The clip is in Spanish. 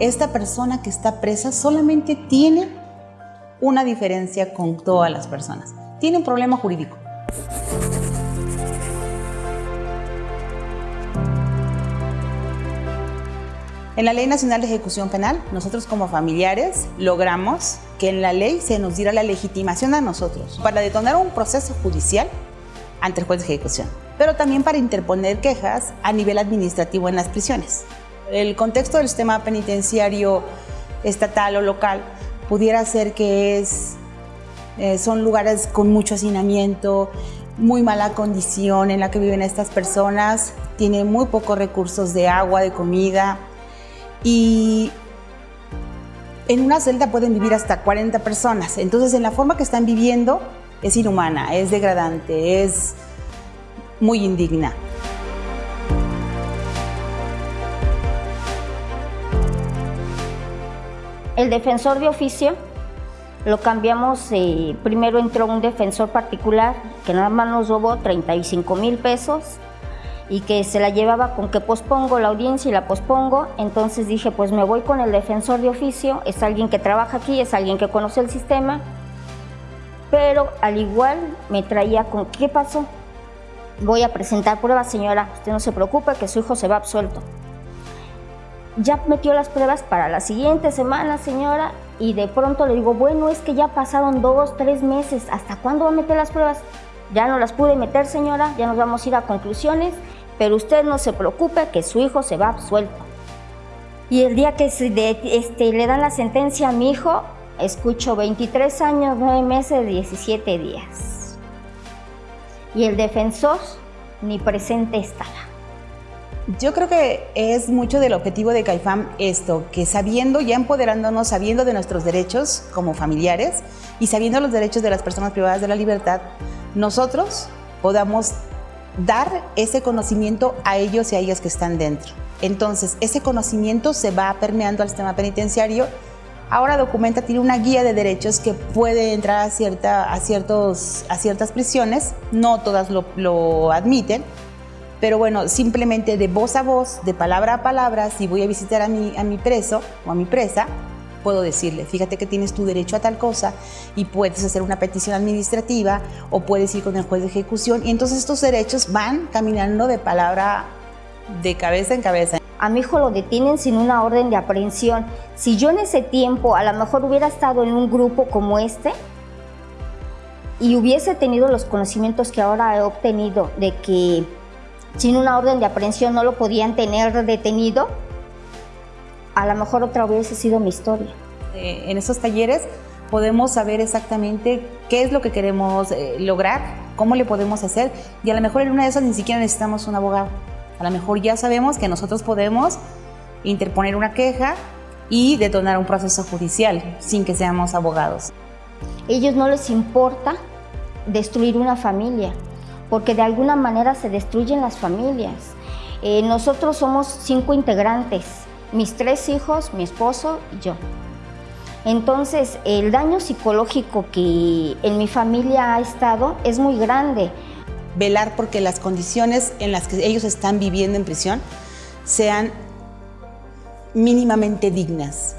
Esta persona que está presa solamente tiene una diferencia con todas las personas. Tiene un problema jurídico. En la Ley Nacional de Ejecución Penal, nosotros como familiares logramos que en la ley se nos diera la legitimación a nosotros para detonar un proceso judicial ante el juez de ejecución, pero también para interponer quejas a nivel administrativo en las prisiones. El contexto del sistema penitenciario estatal o local pudiera ser que es, eh, son lugares con mucho hacinamiento, muy mala condición en la que viven estas personas, tienen muy pocos recursos de agua, de comida y en una celda pueden vivir hasta 40 personas. Entonces, en la forma que están viviendo es inhumana, es degradante, es muy indigna. El defensor de oficio lo cambiamos, eh, primero entró un defensor particular que nada más nos robó 35 mil pesos y que se la llevaba con que pospongo la audiencia y la pospongo, entonces dije pues me voy con el defensor de oficio, es alguien que trabaja aquí, es alguien que conoce el sistema, pero al igual me traía con ¿qué pasó? Voy a presentar pruebas señora, usted no se preocupe que su hijo se va absuelto ya metió las pruebas para la siguiente semana, señora, y de pronto le digo, bueno, es que ya pasaron dos, tres meses, ¿hasta cuándo va a meter las pruebas? Ya no las pude meter, señora, ya nos vamos a ir a conclusiones, pero usted no se preocupe que su hijo se va absuelto. Y el día que este, le dan la sentencia a mi hijo, escucho 23 años, 9 meses, 17 días. Y el defensor ni presente estaba. Yo creo que es mucho del objetivo de CAIFAM esto, que sabiendo, ya empoderándonos, sabiendo de nuestros derechos como familiares y sabiendo los derechos de las personas privadas de la libertad, nosotros podamos dar ese conocimiento a ellos y a ellas que están dentro. Entonces, ese conocimiento se va permeando al sistema penitenciario. Ahora Documenta tiene una guía de derechos que puede entrar a, cierta, a, ciertos, a ciertas prisiones, no todas lo, lo admiten, pero bueno, simplemente de voz a voz, de palabra a palabra, si voy a visitar a mi, a mi preso o a mi presa, puedo decirle, fíjate que tienes tu derecho a tal cosa y puedes hacer una petición administrativa o puedes ir con el juez de ejecución y entonces estos derechos van caminando de palabra de cabeza en cabeza. A mi hijo lo detienen sin una orden de aprehensión. Si yo en ese tiempo a lo mejor hubiera estado en un grupo como este y hubiese tenido los conocimientos que ahora he obtenido de que sin una orden de aprehensión no lo podían tener detenido, a lo mejor otra hubiese sido mi historia. Eh, en esos talleres podemos saber exactamente qué es lo que queremos eh, lograr, cómo le podemos hacer y a lo mejor en una de esas ni siquiera necesitamos un abogado. A lo mejor ya sabemos que nosotros podemos interponer una queja y detonar un proceso judicial sin que seamos abogados. Ellos no les importa destruir una familia, porque de alguna manera se destruyen las familias. Eh, nosotros somos cinco integrantes, mis tres hijos, mi esposo y yo. Entonces, el daño psicológico que en mi familia ha estado es muy grande. Velar porque las condiciones en las que ellos están viviendo en prisión sean mínimamente dignas.